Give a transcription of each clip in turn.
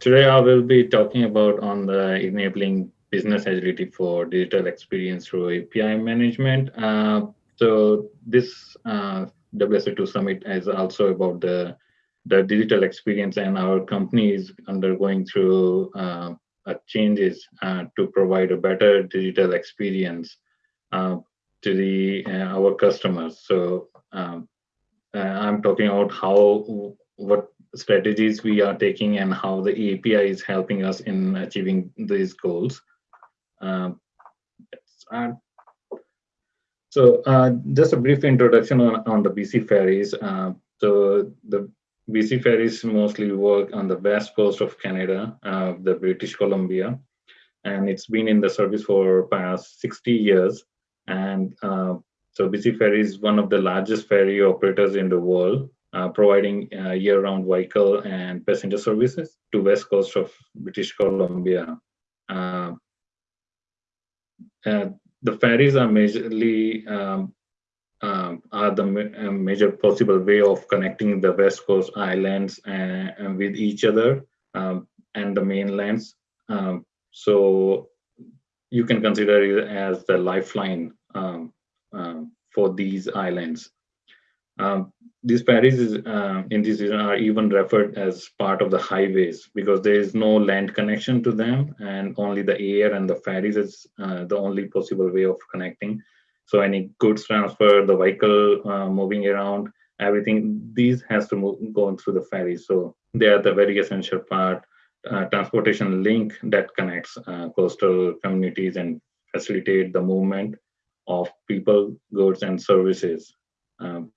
today I will be talking about on the enabling business agility for digital experience through API management. Uh, so this uh, WSO2 summit is also about the the digital experience, and our company is undergoing through uh, changes uh, to provide a better digital experience uh, to the uh, our customers. So um, I'm talking about how what strategies we are taking and how the API is helping us in achieving these goals. Um, so uh, just a brief introduction on, on the BC ferries. Uh, so the BC ferries mostly work on the west coast of Canada, uh, the British Columbia, and it's been in the service for past 60 years. And uh, so BC Ferry is one of the largest ferry operators in the world, uh, providing uh, year-round vehicle and passenger services to west coast of British Columbia. Uh, the ferries are majorly um, um, are the ma major possible way of connecting the west coast islands and, and with each other um, and the mainlands. Um, so you can consider it as the lifeline um, for these islands. Um, these ferries uh, in this region are even referred as part of the highways because there is no land connection to them and only the air and the ferries is uh, the only possible way of connecting. So any goods transfer, the vehicle uh, moving around, everything, these has to move, go through the ferry. So they are the very essential part, uh, transportation link that connects uh, coastal communities and facilitate the movement of people, goods, and services. Um,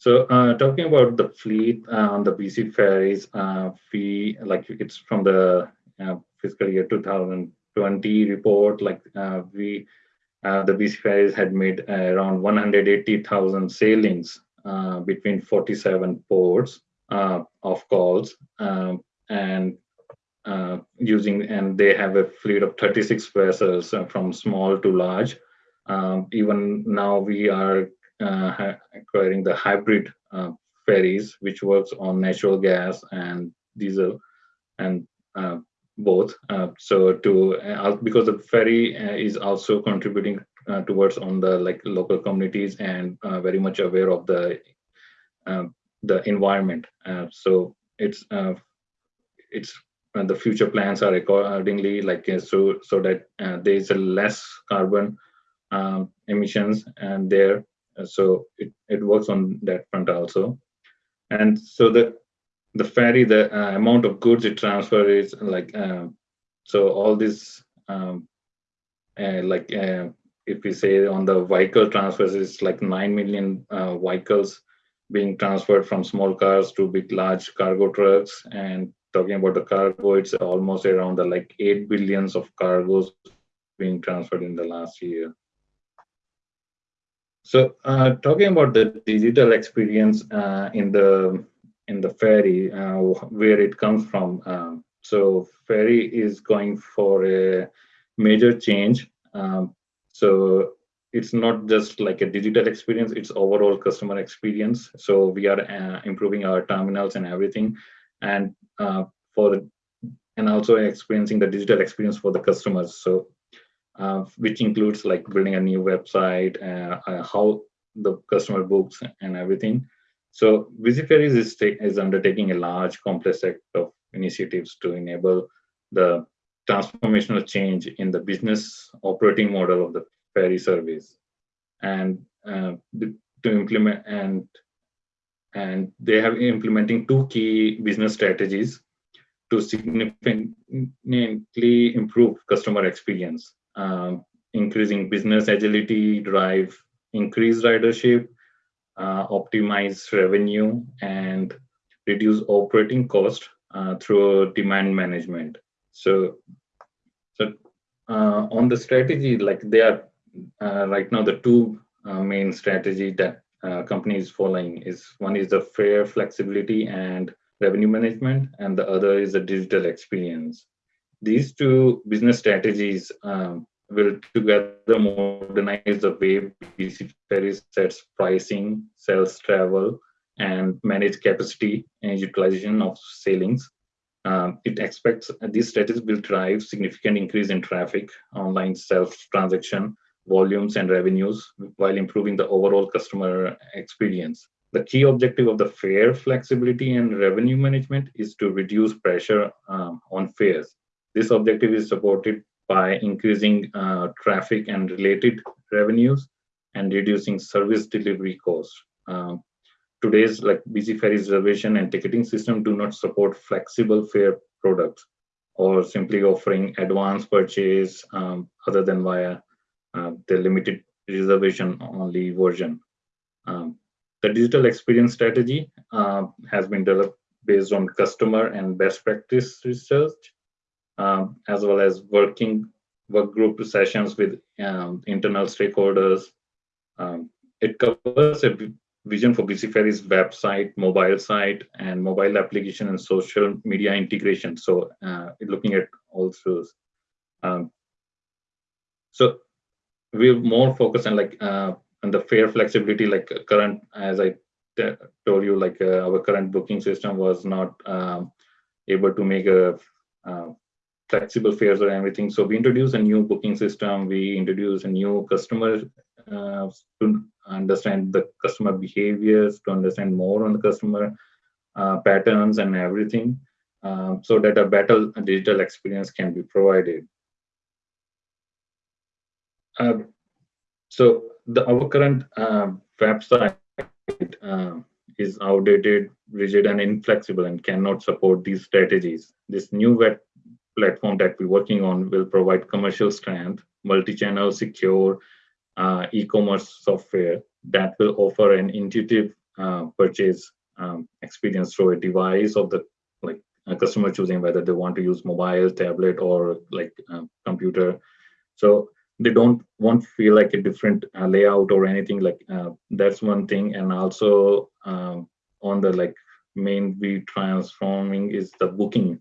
so uh, talking about the fleet uh, on the BC ferries, uh, we like it's from the uh, fiscal year 2020 report. Like uh, we, uh, the BC ferries had made around 180,000 sailings between 47 ports of calls, um, and uh, using and they have a fleet of 36 vessels uh, from small to large. Um, even now we are uh, acquiring the hybrid uh, ferries, which works on natural gas and diesel, and uh, both. Uh, so to because the ferry is also contributing towards on the like local communities and very much aware of the the environment. so it's it's and the future plans are accordingly like uh, so so that uh, there is a less carbon um, emissions and there uh, so it, it works on that front also and so the the ferry the uh, amount of goods it transfers is like um, so all this um, uh, like uh, if we say on the vehicle transfers is like 9 million vehicles being transferred from small cars to big large cargo trucks and talking about the cargo, it's almost around the like 8 billions of cargoes being transferred in the last year. So uh, talking about the digital experience uh, in the in the ferry, uh, where it comes from. Um, so ferry is going for a major change. Um, so it's not just like a digital experience; it's overall customer experience. So we are uh, improving our terminals and everything and uh, for and also experiencing the digital experience for the customers. So uh, which includes like building a new website, uh, uh how the customer books and everything. So BC Ferries is, is undertaking a large complex set of initiatives to enable the transformational change in the business operating model of the ferry service and uh, to implement and and they have implementing two key business strategies to significantly improve customer experience, increasing business agility, drive increased ridership, uh, optimize revenue, and reduce operating cost uh, through demand management. So, so uh, on the strategy, like they are right now the two main strategy that uh, companies following is one is the fare flexibility and revenue management, and the other is the digital experience. These two business strategies um, will together modernize the way BC Ferry sets pricing, sales travel, and manage capacity and utilization of sailings. Um, it expects these strategies will drive significant increase in traffic, online self-transaction, volumes and revenues while improving the overall customer experience. The key objective of the fare flexibility and revenue management is to reduce pressure um, on fares. This objective is supported by increasing uh, traffic and related revenues and reducing service delivery costs. Um, today's like BC Ferry reservation and ticketing system do not support flexible fare products or simply offering advance purchase um, other than via uh, the limited reservation only version. Um, the digital experience strategy uh, has been developed based on customer and best practice research, um, as well as working work group sessions with um, internal stakeholders. Um, it covers a vision for BC Ferry's website, mobile site, and mobile application and social media integration. So uh, looking at all those. Um, so we're more focused on like uh, on the fare flexibility, like current, as I told you, like uh, our current booking system was not um, able to make a uh, flexible fares or everything. So we introduced a new booking system. We introduced a new customer uh, to understand the customer behaviors, to understand more on the customer uh, patterns and everything, um, so that a better digital experience can be provided. Uh, so the our current uh, website uh, is outdated, rigid, and inflexible, and cannot support these strategies. This new web platform that we're working on will provide commercial strength, multi-channel, secure uh, e-commerce software that will offer an intuitive uh, purchase um, experience through a device of the like a customer choosing whether they want to use mobile, tablet, or like computer. So they don't won't feel like a different uh, layout or anything like uh, that's one thing and also um, on the like main we transforming is the booking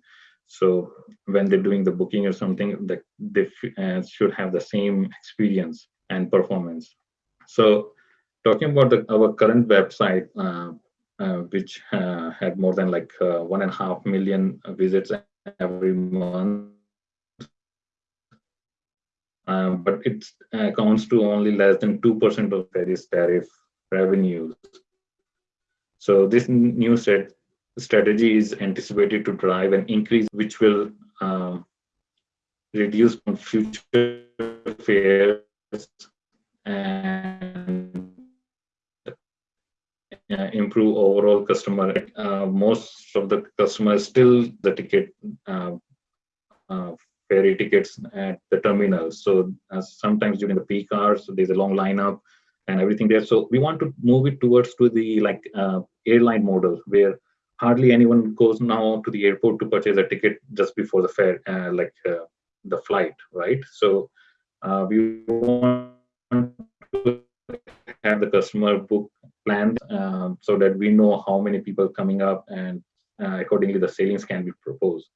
so when they're doing the booking or something they uh, should have the same experience and performance so talking about the, our current website uh, uh, which uh, had more than like one and a half million visits every month um, but it accounts to only less than 2% of Paris tariff revenues. So this new set strategy is anticipated to drive an increase which will um, reduce future fares and uh, improve overall customer. Uh, most of the customers still the ticket uh, uh ferry tickets at the terminal. So uh, sometimes during the peak hours, there's a long lineup and everything there. So we want to move it towards to the like uh, airline model where hardly anyone goes now to the airport to purchase a ticket just before the fare, uh, like uh, the flight, right? So uh, we want to have the customer book plans um, so that we know how many people coming up and uh, accordingly the sailings can be proposed.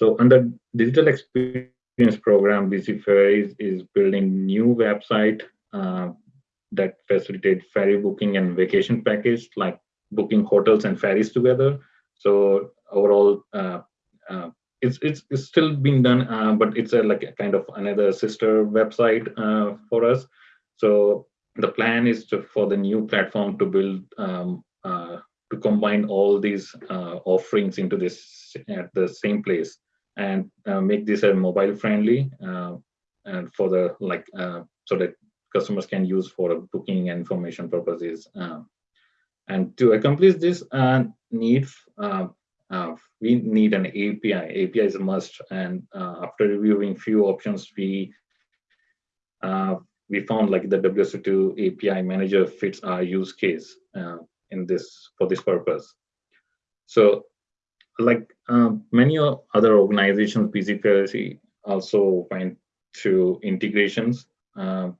So under digital experience program, BC Ferries is building new website uh, that facilitate ferry booking and vacation package, like booking hotels and ferries together. So overall, uh, uh, it's, it's, it's still being done, uh, but it's a, like a kind of another sister website uh, for us. So the plan is to, for the new platform to build um, uh, to combine all these offerings into this at the same place and uh, make this a mobile friendly uh, and for the like uh, so that customers can use for booking and information purposes and to accomplish this need uh, we need an API. API is a must. And uh, after reviewing few options, we uh, we found like the WSO2 API manager fits our use case in this for this purpose. So like um, many other organizations, BZPLC also went through integrations, uh,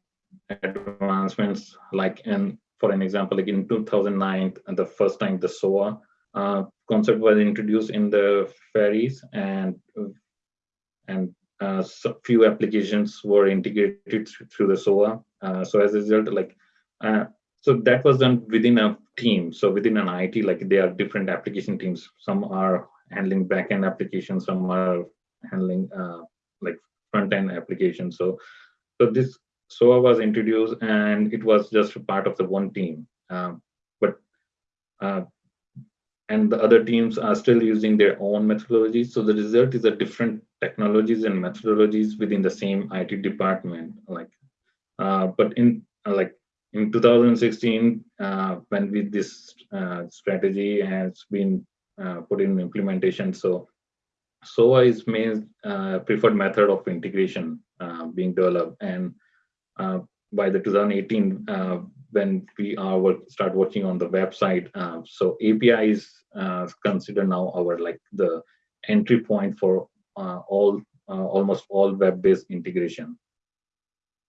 advancements, like in, for an example, like in 2009, the first time the SOA uh, concept was introduced in the ferries and and uh, so few applications were integrated through the SOA. Uh, so as a result, like uh, so that was done within a team. So within an IT, like there are different application teams. Some are handling backend applications, some are handling uh, like front end applications. So, so this SOA was introduced and it was just a part of the one team. Um, but uh, and the other teams are still using their own methodologies. So the result is a different technologies and methodologies within the same IT department. Like, uh, but in uh, like in 2016, uh, when this uh, strategy has been uh, put in implementation, so SOA is main uh, preferred method of integration being developed, and by the 2018 when we are work, start working on the website. Uh, so API is uh, considered now our like the entry point for uh, all almost all web-based integration.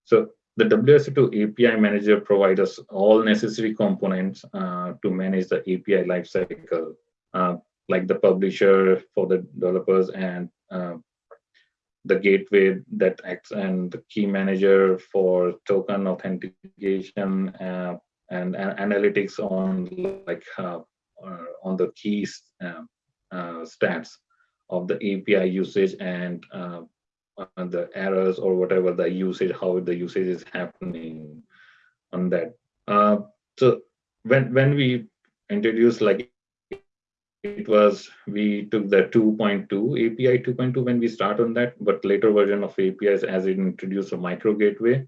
So the WSO2 API manager provides us all necessary components uh, to manage the API lifecycle, uh, like the publisher for the developers and uh, the gateway that acts and the key manager for token authentication uh, and, analytics on like uh, on the keys stats of the API usage and the errors or whatever the usage, how the usage is happening on that. Uh, so when when we introduce like it was we took the 2.2 API 2.2 when we start on that, but later version of APIs as it introduced a micro gateway.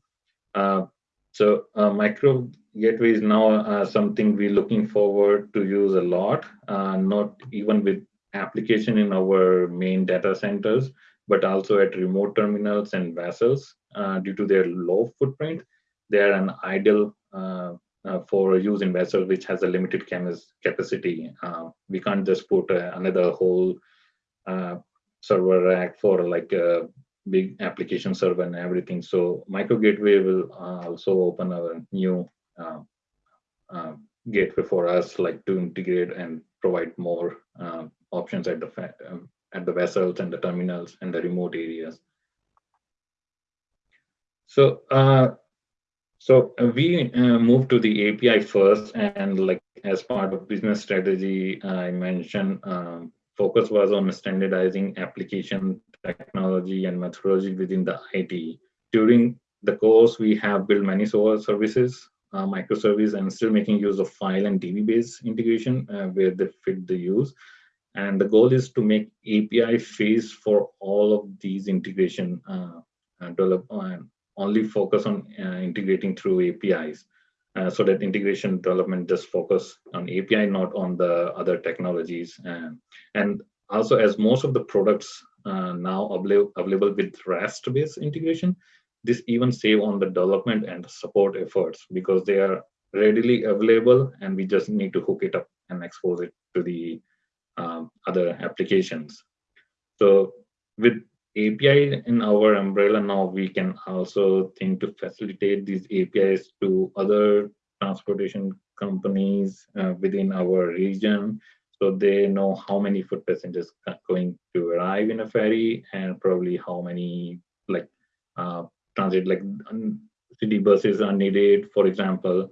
Uh, so uh, micro gateway is now uh, something we're looking forward to use a lot, uh, not even with application in our main data centers, but also at remote terminals and vessels uh, due to their low footprint. They are an ideal uh, uh, for use in vessel which has a limited capacity. Uh, we can't just put uh, another whole uh, server rack for like a big application server and everything. So micro gateway will also open a new gateway for us like to integrate and provide more options at the at the vessels and the terminals and the remote areas. So, uh, so we uh, moved to the API first, and like as part of business strategy, I mentioned um, focus was on standardizing application technology and methodology within the IT. During the course, we have built many services, uh, microservice, and still making use of file and DB-based integration uh, where they fit the use. And the goal is to make API phase for all of these integration uh, uh develop uh, only focus on uh, integrating through APIs. Uh, so that integration development just focus on API, not on the other technologies. And, also as most of the products uh, now available, available with REST-based integration, this even save on the development and support efforts because they are readily available and we just need to hook it up and expose it to the um, other applications. So with API in our umbrella now, we can also think to facilitate these APIs to other transportation companies uh, within our region. So they know how many foot passengers are going to arrive in a ferry and probably how many like uh, transit like city buses are needed, for example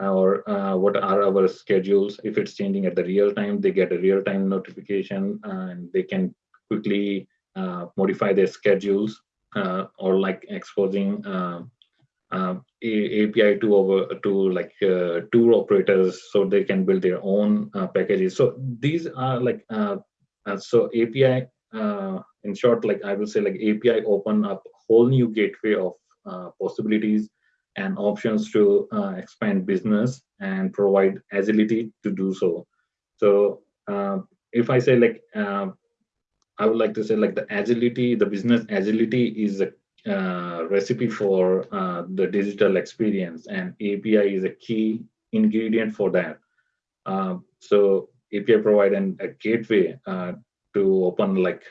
or uh, what are our schedules. If it's changing at the real time, they get a real time notification and they can quickly uh, modify their schedules uh, or like exposing uh, uh, API to over to like uh, tour operators so they can build their own packages. So these are like so API in short, like I will say like API open up whole new gateway of possibilities and options to uh, expand business and provide agility to do so. So uh, if I say like, uh, I would like to say like the agility, the business agility is a uh, recipe for uh, the digital experience and API is a key ingredient for that. Uh, so API provide an, a gateway to open like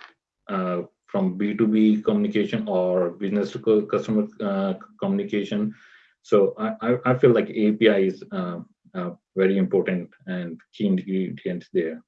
from B2B communication or business to customer communication so I, I feel like API is uh, uh, very important and key ingredient there.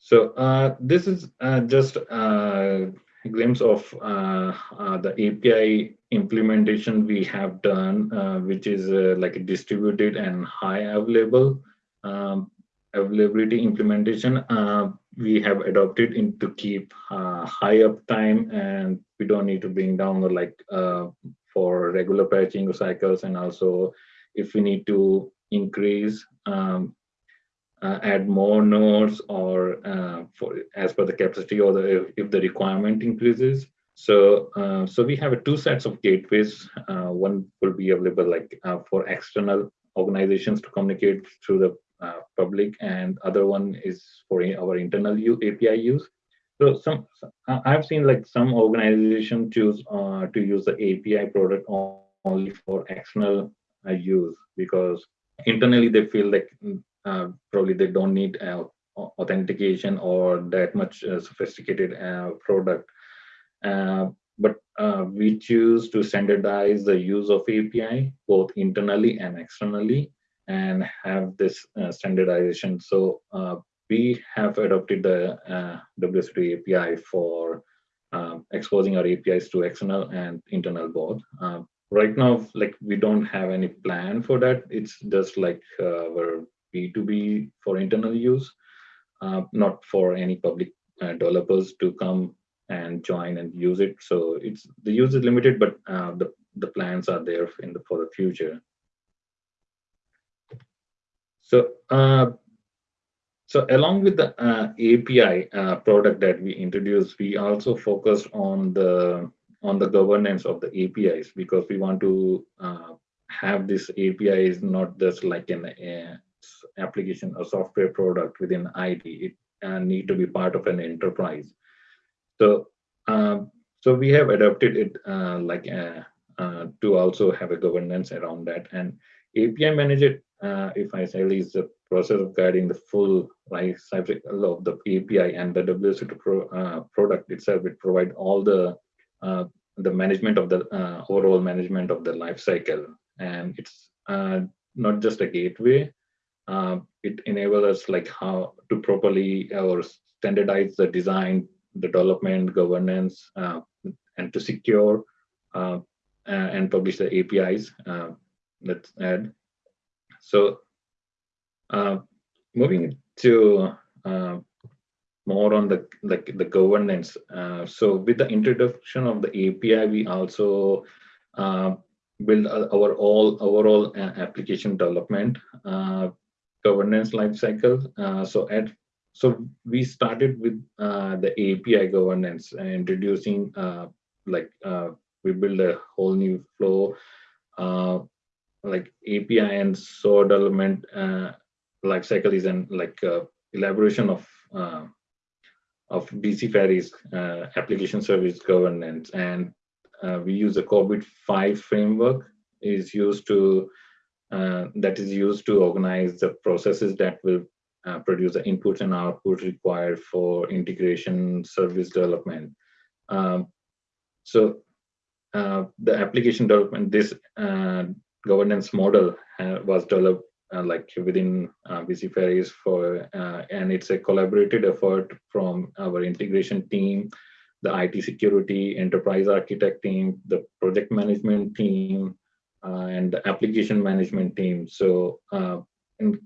So uh, this is uh, just a glimpse of uh, uh, the API implementation we have done, uh, which is uh, like a distributed and high available um, availability implementation. Uh, we have adopted in to keep uh, high uptime, and we don't need to bring down like for regular patching cycles, and also if we need to increase um, uh, add more nodes or uh, for as per the capacity or the, if, if the requirement increases. So, uh, so we have two sets of gateways. Uh, one will be available like uh, for external organizations to communicate through the uh, public, and other one is for our internal API use. So, some I've seen like some organizations choose to use the API product only for external use because internally they feel like uh, probably they don't need uh, authentication or that much uh, sophisticated product. but we choose to standardize the use of API both internally and externally and have this standardization. So we have adopted the uh, WSO2 API for uh, exposing our APIs to external and internal both. Uh, right now, like we don't have any plan for that. It's just like our B2B for internal use, uh, not for any public uh, developers to come and join and use it. So it's the use is limited, but uh, the the plans are there in the for the future. So uh, so along with the uh, API uh, product that we introduced, we also focused on the on the governance of the APIs because we want to have this API is not just like an application or software product within IT. It uh, need to be part of an enterprise. So, um, so we have adopted it uh, like uh, uh, to also have a governance around that. And API manager, uh, if I say, is the process of guiding the full life cycle of the API and the WSO2 pro, uh, product itself. It provide all the the management of the overall management of the life cycle, and it's not just a gateway uh, it enables us like how to properly or standardize the design, the development, governance, uh, and to secure uh, and publish the APIs. Uh, let's add. So uh, moving to uh, more on the like the governance. so with the introduction of the API, we also build our all overall application development governance lifecycle. Uh, so at so we started with uh, the API governance, uh, introducing uh, like uh, we build a whole new flow, uh, like API and SOA development lifecycle is an like elaboration of of BC Ferries application service governance, and we use the COBIT five framework is used to uh, that is used to organize the processes that will uh, produce the inputs and outputs required for integration service development. Um, so uh, the application development, this uh, governance model uh, was developed like within BC Ferries for, and it's a collaborated effort from our integration team, the IT security, enterprise architect team, the project management team, uh, and the application management team. So uh, in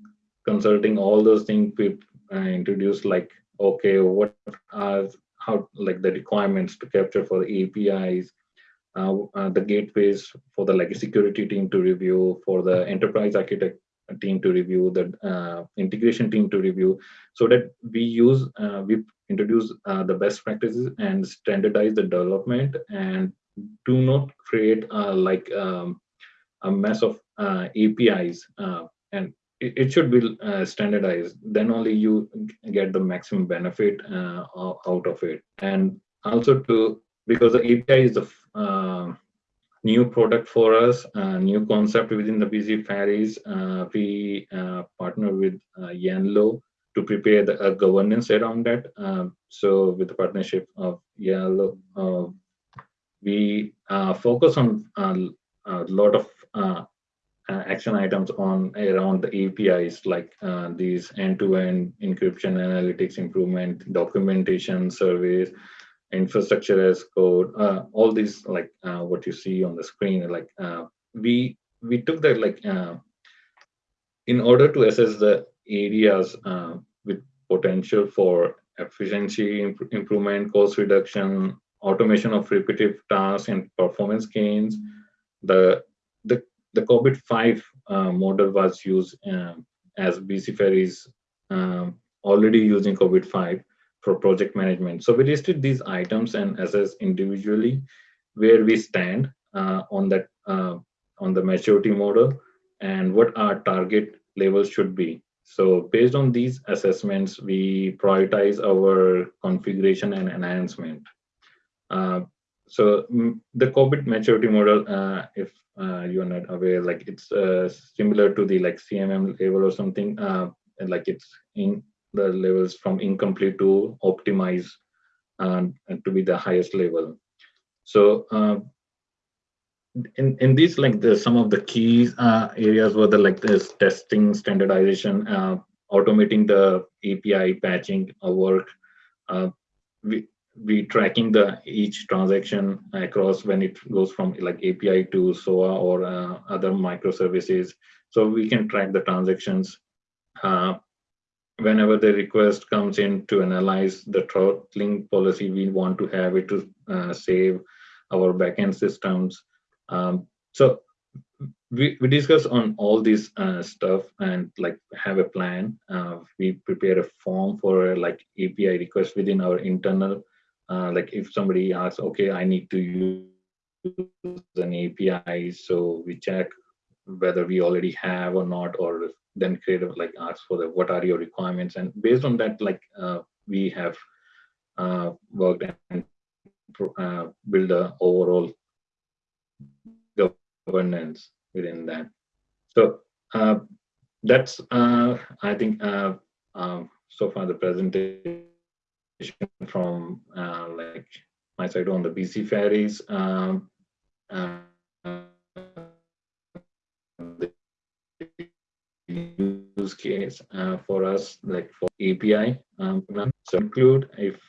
consulting all those things, we uh, introduced like, okay, what are how like the requirements to capture for the APIs, uh, uh, the gateways for the like security team to review, for the enterprise architect team to review, the uh, integration team to review, so that we use we introduce the best practices and standardize the development and do not create like um, a mess of uh, APIs, uh, and it, it, should be uh, standardized. Then only you get the maximum benefit uh, out of it. And also to because the API is the uh, new product for us, a new concept within the BC Ferries. we partner with Yenlo to prepare the uh, governance around that. So with the partnership of Yenlo, uh, we uh, focus on a lot of uh, uh, action items on around the APIs like uh, these end-to-end encryption, analytics improvement, documentation, surveys, infrastructure as code, uh, all these like uh, what you see on the screen, like uh, we we took that like uh, in order to assess the areas uh, with potential for efficiency imp- improvement, cost reduction, automation of repetitive tasks, and performance gains. The the the COBIT five uh, model was used um, as BC Ferries um, already using COBIT five for project management. So we listed these items and assess individually where we stand uh, on that uh, on the maturity model and what our target levels should be. So based on these assessments, we prioritize our configuration and enhancement. Uh, so mm, the COBIT maturity model, uh, if uh, you're not aware, like it's uh, similar to the like CMM level or something, and like it's in the levels from incomplete to optimize and, to be the highest level. So uh, in in these like the some of the key uh, areas were the like this testing standardization, uh, automating the API patching work. Uh, we we tracking the each transaction across when it goes from like API to SOA or uh, other microservices. So we can track the transactions uh, whenever the request comes in to analyze the throttling policy, we want to have it to uh, save our backend systems. Um, so we, we discuss on all this uh, stuff and like have a plan. Uh, we prepare a form for like API request within our internal. Uh, like if somebody asks, okay, I need to use an API, so we check whether we already have or not, or then creative like ask for the what are your requirements? And based on that like uh, we have uh, worked and uh, build a overall governance within that. So uh, that's i think um, so far the presentation from like my side on the bc ferries um, use case uh, for us, like for API. Um, so include if